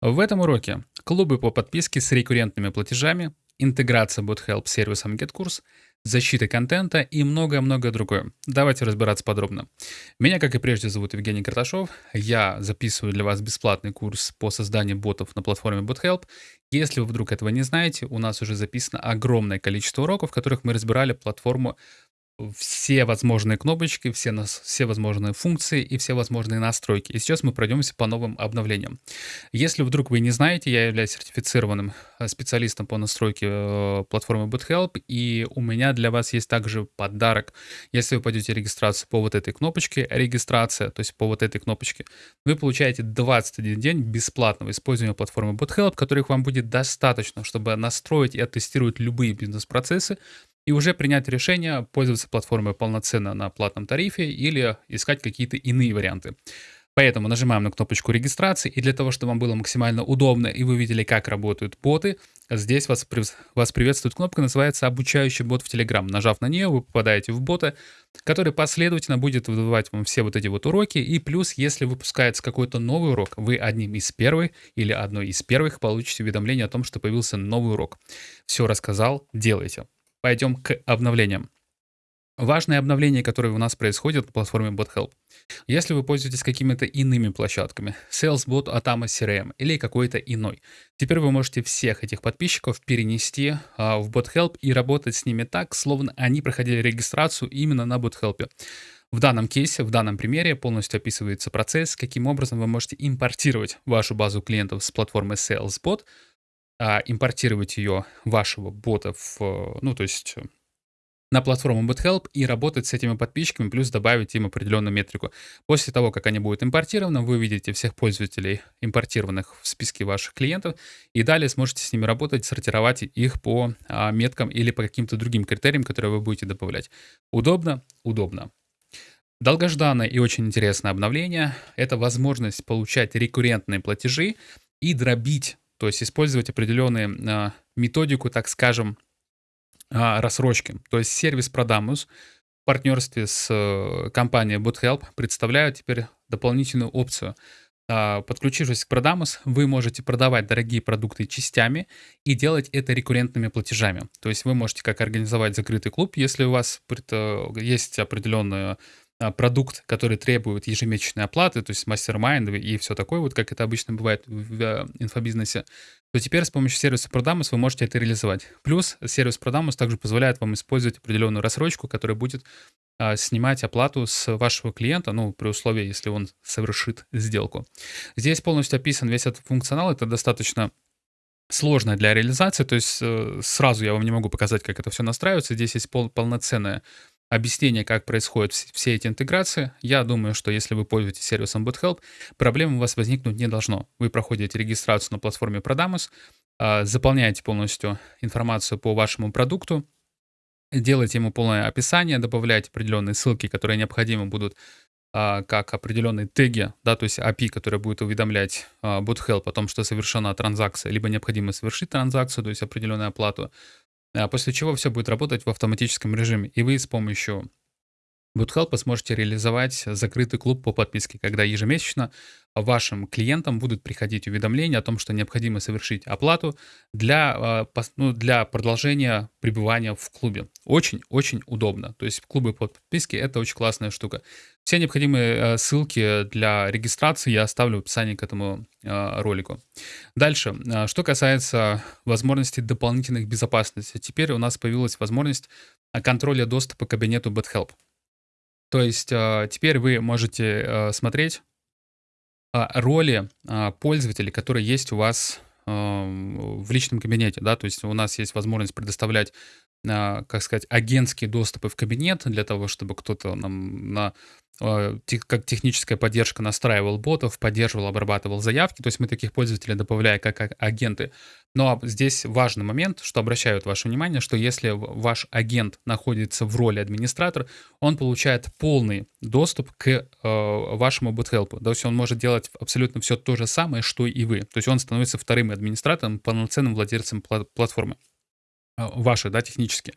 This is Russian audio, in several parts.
В этом уроке клубы по подписке с рекуррентными платежами, интеграция BotHelp с сервисом GetCourse, защита контента и многое-многое другое. Давайте разбираться подробно. Меня, как и прежде, зовут Евгений Карташов. Я записываю для вас бесплатный курс по созданию ботов на платформе BotHelp. Если вы вдруг этого не знаете, у нас уже записано огромное количество уроков, в которых мы разбирали платформу все возможные кнопочки, все, нас, все возможные функции и все возможные настройки. И сейчас мы пройдемся по новым обновлениям. Если вдруг вы не знаете, я являюсь сертифицированным э, специалистом по настройке э, платформы BootHelp, и у меня для вас есть также подарок. Если вы пойдете регистрацию по вот этой кнопочке, регистрация, то есть по вот этой кнопочке, вы получаете 21 день бесплатного использования платформы BootHelp, которых вам будет достаточно, чтобы настроить и оттестировать любые бизнес-процессы, и уже принять решение пользоваться платформой полноценно на платном тарифе или искать какие-то иные варианты. Поэтому нажимаем на кнопочку регистрации, и для того, чтобы вам было максимально удобно и вы видели, как работают боты, здесь вас, вас приветствует кнопка, называется «Обучающий бот в Telegram». Нажав на нее, вы попадаете в бота, который последовательно будет выдавать вам все вот эти вот уроки, и плюс, если выпускается какой-то новый урок, вы одним из первых или одной из первых получите уведомление о том, что появился новый урок. Все рассказал, делайте пойдем к обновлениям. Важные обновления, которые у нас происходят на платформе BotHelp. Если вы пользуетесь какими-то иными площадками, SalesBot, Atama CRM или какой-то иной, теперь вы можете всех этих подписчиков перенести а, в BotHelp и работать с ними так, словно они проходили регистрацию именно на BotHelp. В данном кейсе, в данном примере полностью описывается процесс, каким образом вы можете импортировать вашу базу клиентов с платформы SalesBot а, импортировать ее, вашего бота, в, ну, то есть э, на платформу BotHelp и работать с этими подписчиками, плюс добавить им определенную метрику. После того, как они будут импортированы, вы увидите всех пользователей, импортированных в списке ваших клиентов, и далее сможете с ними работать, сортировать их по а, меткам или по каким-то другим критериям, которые вы будете добавлять. Удобно? Удобно. Долгожданное и очень интересное обновление — это возможность получать рекуррентные платежи и дробить то есть использовать определенную а, методику, так скажем, а, рассрочки. То есть сервис Prodamus в партнерстве с э, компанией BootHelp представляют теперь дополнительную опцию. А, подключившись к Prodamus, вы можете продавать дорогие продукты частями и делать это рекуррентными платежами. То есть вы можете как организовать закрытый клуб, если у вас есть определенная а, продукт, который требует ежемесячной оплаты, то есть мастер-майнд и все такое, вот как это обычно бывает в э, инфобизнесе, то теперь с помощью сервиса Prodamus вы можете это реализовать. Плюс сервис Prodamus также позволяет вам использовать определенную рассрочку, которая будет а, снимать оплату с вашего клиента, ну, при условии, если он совершит сделку. Здесь полностью описан весь этот функционал, это достаточно сложно для реализации, то есть э, сразу я вам не могу показать, как это все настраивается. Здесь есть пол, полноценная объяснение, как происходят все эти интеграции, я думаю, что если вы пользуетесь сервисом BootHelp, проблем у вас возникнуть не должно. Вы проходите регистрацию на платформе Prodamus, а, заполняете полностью информацию по вашему продукту, делаете ему полное описание, добавляете определенные ссылки, которые необходимы будут а, как определенные теги, да, то есть API, который будет уведомлять а, BootHelp о том, что совершена транзакция, либо необходимо совершить транзакцию, то есть определенную оплату, после чего все будет работать в автоматическом режиме, и вы с помощью BootHelp сможете реализовать закрытый клуб по подписке, когда ежемесячно вашим клиентам будут приходить уведомления о том, что необходимо совершить оплату для, а, ну, для продолжения пребывания в клубе. Очень-очень удобно. То есть клубы по подписке — это очень классная штука. Все необходимые а, ссылки для регистрации я оставлю в описании к этому а, ролику. Дальше. Что касается возможностей дополнительных безопасности. Теперь у нас появилась возможность контроля доступа к кабинету BotHelp. То есть теперь вы можете смотреть а, роли а, пользователей, которые есть у вас в личном кабинете, да, то есть у нас есть возможность предоставлять, а, как сказать, агентские доступы в кабинет для того, чтобы кто-то нам на а, как техническая поддержка настраивал ботов, поддерживал, обрабатывал заявки. То есть мы таких пользователей добавляем как агенты. Но здесь важный момент, что обращают ваше внимание, что если ваш агент находится в роли администратора, он получает полный доступ к э, вашему BootHelp. То есть он может делать абсолютно все то же самое, что и вы. То есть он становится вторым администратором, полноценным владельцем платформы. Ваши, да, технически.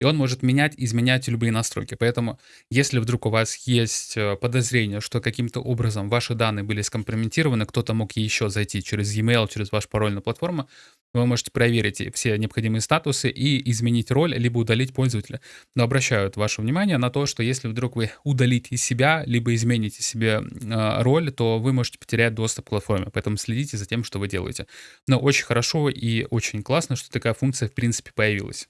И он может менять, изменять любые настройки. Поэтому, если вдруг у вас есть э, подозрение, что каким-то образом ваши данные были скомпрометированы, кто-то мог еще зайти через e-mail, через ваш пароль на платформу, вы можете проверить все необходимые статусы и изменить роль, либо удалить пользователя. Но обращаю ваше внимание на то, что если вдруг вы удалите себя, либо измените себе э, роль, то вы можете потерять доступ к платформе. Поэтому следите за тем, что вы делаете. Но очень хорошо и очень классно, что такая функция в принципе появилась.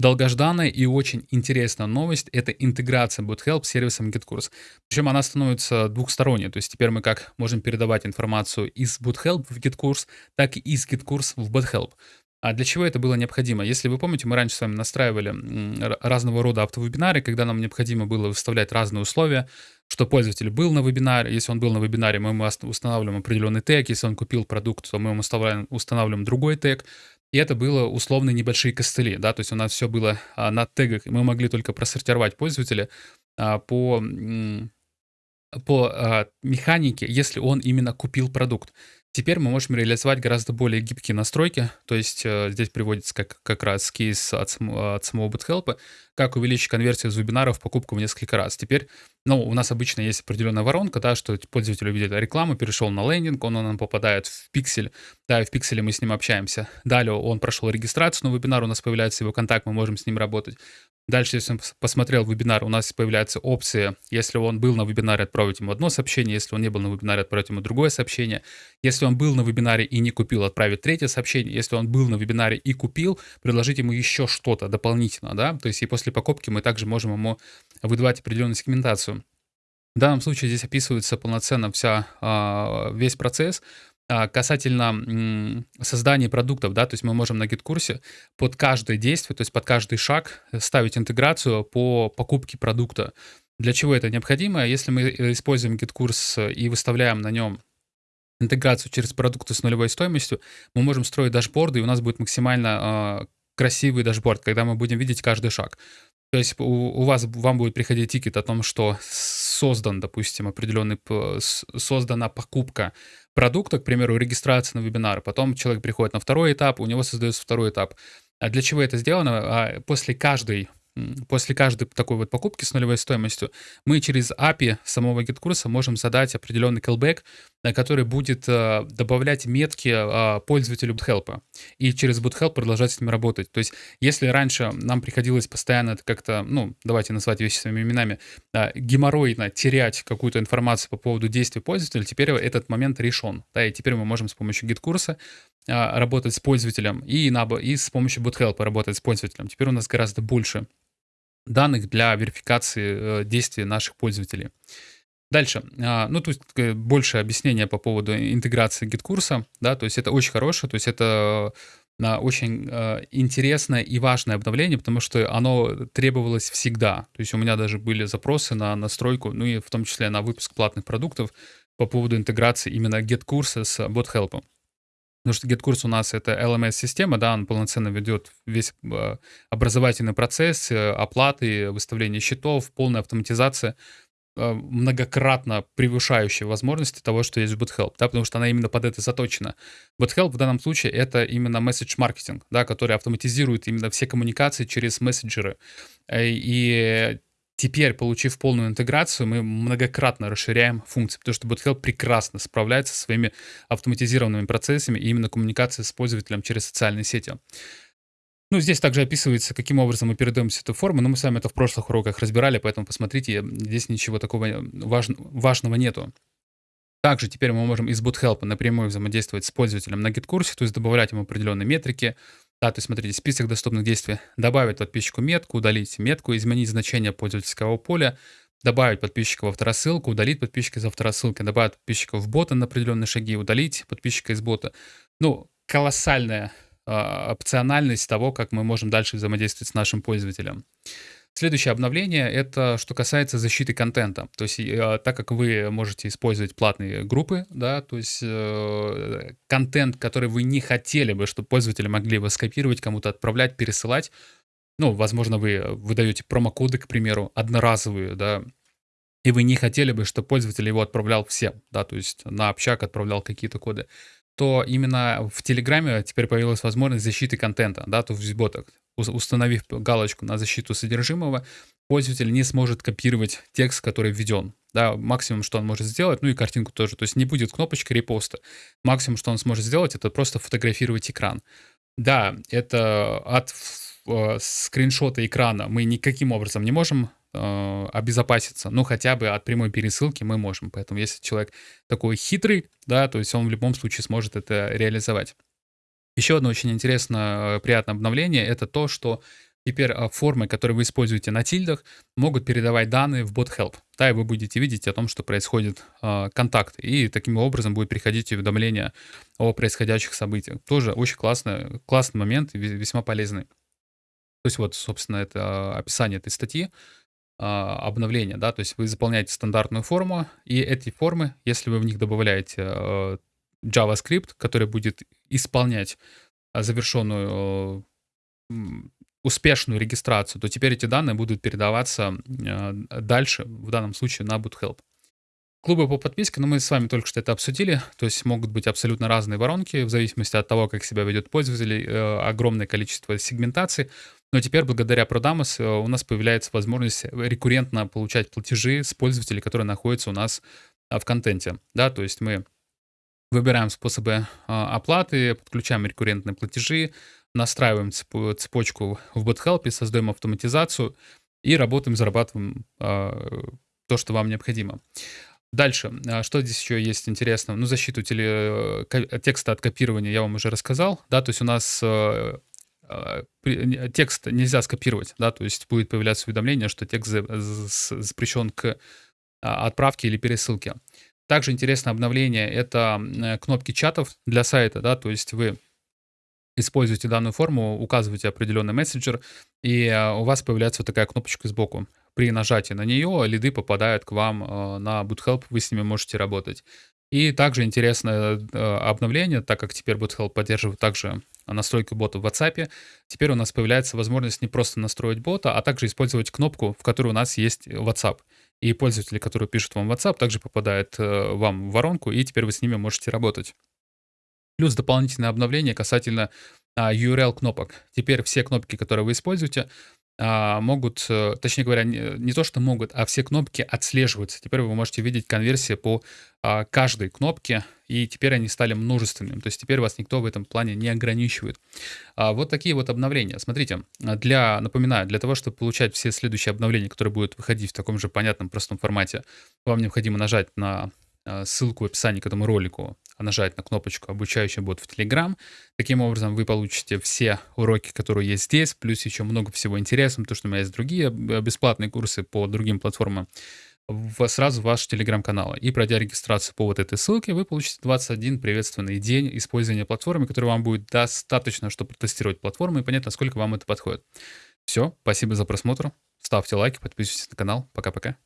Долгожданная и очень интересная новость — это интеграция BootHelp с сервисом GitKurs. Причем она становится двухсторонней, то есть теперь мы как можем передавать информацию из BootHelp в GitKurs, так и из GitKurs в BootHelp. А для чего это было необходимо? Если вы помните, мы раньше с вами настраивали разного рода автовебинары, когда нам необходимо было выставлять разные условия, что пользователь был на вебинаре. Если он был на вебинаре, мы ему устанавливаем определенный тег. Если он купил продукт, то мы ему устанавливаем другой тег. И это было условно небольшие костыли, да, то есть у нас все было а, на тегах, и мы могли только просортировать пользователя а, по, по а, механике, если он именно купил продукт. Теперь мы можем реализовать гораздо более гибкие настройки, то есть э, здесь приводится как, как раз кейс от, от самого BootHelp, как увеличить конверсию из вебинаров в покупку в несколько раз. Теперь, ну, у нас обычно есть определенная воронка, да, что пользователь увидит рекламу, перешел на лендинг, он, он попадает в пиксель, да, и в пикселе мы с ним общаемся. Далее он прошел регистрацию на вебинар, у нас появляется его контакт, мы можем с ним работать. Дальше, если он посмотрел вебинар, у нас появляются опции. Если он был на вебинаре, отправить ему одно сообщение. Если он не был на вебинаре, отправить ему другое сообщение. Если он был на вебинаре и не купил, отправить третье сообщение. Если он был на вебинаре и купил, предложить ему еще что-то дополнительно, да. То есть и после покупки мы также можем ему выдавать определенную сегментацию. В данном случае здесь описывается полноценно вся, а, весь процесс. А, касательно создания продуктов, да, то есть мы можем на гид-курсе под каждое действие, то есть под каждый шаг ставить интеграцию по покупке продукта. Для чего это необходимо? Если мы э, используем GetCourse и выставляем на нем интеграцию через продукты с нулевой стоимостью, мы можем строить дашборды, и у нас будет максимально э, красивый дашборд, когда мы будем видеть каждый шаг. То есть у, у вас, вам будет приходить тикет о том, что создан, допустим, определенный, создана покупка продукта, к примеру, регистрация на вебинар, потом человек приходит на второй этап, у него создается второй этап. А для чего это сделано? А после каждой после каждой такой вот покупки с нулевой стоимостью мы через API самого GitKursa можем задать определенный callback, э, который будет э, добавлять метки э, пользователю BootHelp и через BootHelp продолжать с ним работать. То есть если раньше нам приходилось постоянно как-то, ну, давайте назвать вещи своими именами, геморройно терять какую-то информацию по поводу действий пользователя, теперь этот момент решен. Да, и теперь мы можем с помощью GitKursa работать с пользователем и, на, и с помощью BotHelp работать с пользователем. Теперь у нас гораздо больше данных для верификации э, действий наших пользователей. Дальше. А, ну, то есть больше объяснения по поводу интеграции GetCourse а, да, то есть это очень хорошее, то есть это а, очень а, интересное и важное обновление, потому что оно требовалось всегда. То есть у меня даже были запросы на настройку, ну и в том числе на выпуск платных продуктов по поводу интеграции именно get-курса с BotHelp. Потому что GetCourse у нас это LMS-система, да, он полноценно ведет весь э, образовательный процесс, э, оплаты, выставление счетов, полная автоматизация, э, многократно превышающая возможности того, что есть в BootHelp, да, потому что она именно под это заточена. BootHelp в данном случае это именно месседж-маркетинг, да, который автоматизирует именно все коммуникации через мессенджеры. И Теперь, получив полную интеграцию, мы многократно расширяем функции, потому что BotHelp прекрасно справляется со своими автоматизированными процессами и именно коммуникацией с пользователем через социальные сети. Ну, здесь также описывается, каким образом мы передаем все эту форму, но мы с вами это в прошлых уроках разбирали, поэтому посмотрите, здесь ничего такого важ... важного нету. Также теперь мы можем из BootHelp напрямую взаимодействовать с пользователем на GitKурсе, то есть добавлять ему определенные метрики, да, то есть смотрите, список доступных действий. Добавить подписчику метку, удалить метку, изменить значение пользовательского поля, добавить подписчика в авторассылку, удалить подписчика из авторассылки, добавить подписчика в бота на определенные шаги, удалить подписчика из бота. Ну, колоссальная э, опциональность того, как мы можем дальше взаимодействовать с нашим пользователем. Следующее обновление — это что касается защиты контента. То есть э, так как вы можете использовать платные группы, да, то есть э, контент, который вы не хотели бы, чтобы пользователи могли его скопировать, кому-то отправлять, пересылать, ну, возможно, вы выдаете промокоды, к примеру, одноразовые, да, и вы не хотели бы, чтобы пользователь его отправлял всем, да, то есть на общак отправлял какие-то коды, то именно в Телеграме теперь появилась возможность защиты контента, да, то в ботах. Установив галочку на защиту содержимого, пользователь не сможет копировать текст, который введен. Да, максимум, что он может сделать, ну и картинку тоже. То есть не будет кнопочки репоста. Максимум, что он сможет сделать, это просто фотографировать экран. Да, это от э, скриншота экрана мы никаким образом не можем э, обезопаситься, ну хотя бы от прямой пересылки мы можем. Поэтому если человек такой хитрый, да, то есть он в любом случае сможет это реализовать. Еще одно очень интересное, э, приятное обновление — это то, что теперь а, формы, которые вы используете на тильдах, могут передавать данные в bot help. Да, и вы будете видеть о том, что происходит э, контакт. И таким образом будет приходить уведомление о происходящих событиях. Тоже очень классный, классный момент и весьма полезный. То есть вот, собственно, это описание этой статьи обновления, да, то есть вы заполняете стандартную форму, и эти формы, если вы в них добавляете э, JavaScript, который будет исполнять а, завершенную успешную регистрацию, то теперь эти данные будут передаваться а, дальше, в данном случае на BootHelp. Клубы по подписке, ну мы с вами только что это обсудили, то есть могут быть абсолютно разные воронки, в зависимости от того, как себя ведет пользователь, э, огромное количество сегментаций. Но теперь благодаря Продамос э, у нас появляется возможность рекуррентно получать платежи с пользователей, которые находятся у нас в контенте. Да, то есть мы Выбираем способы а, оплаты, подключаем рекуррентные платежи, настраиваем цепочку в BotHelp, создаем автоматизацию и работаем, зарабатываем а, то, что вам необходимо. Дальше, а, что здесь еще есть интересного? Ну, защиту теле... текста от копирования я вам уже рассказал, да, то есть у нас текст нельзя скопировать, да, то есть будет появляться уведомление, что текст запрещен к отправке или пересылке. Также интересное обновление — это э, кнопки чатов для сайта, да, то есть вы используете данную форму, указываете определенный мессенджер, и э, у вас появляется вот такая кнопочка сбоку. При нажатии на нее лиды попадают к вам э, на BootHelp, вы с ними можете работать. И также интересное обновление, так как теперь BootHelp поддерживает также настройку бота в WhatsApp, теперь у нас появляется возможность не просто настроить бота, а также использовать кнопку, в которой у нас есть WhatsApp. И пользователи, которые пишут вам в WhatsApp, также попадают э, вам в воронку, и теперь вы с ними можете работать. Плюс дополнительное обновление касательно а, URL кнопок. Теперь все кнопки, которые вы используете, а, могут, э, точнее говоря, не, не то что могут, а все кнопки отслеживаются. Теперь вы можете видеть конверсии по а, каждой кнопке, и теперь они стали множественными. То есть теперь вас никто в этом плане не ограничивает. А, вот такие вот обновления. Смотрите, для, напоминаю, для того, чтобы получать все следующие обновления, которые будут выходить в таком же понятном, простом формате, вам необходимо нажать на а, ссылку в описании к этому ролику, а нажать на кнопочку «Обучающий бот в Telegram». Таким образом, вы получите все уроки, которые есть здесь, плюс еще много всего интересного, потому что у меня есть другие э, бесплатные курсы по другим платформам в, сразу в ваш телеграм-канал. И пройдя регистрацию по вот этой ссылке, вы получите 21 приветственный день использования платформы, который вам будет достаточно, чтобы протестировать платформу и понять, насколько вам это подходит. Все, спасибо за просмотр. Ставьте лайки, подписывайтесь на канал. Пока-пока.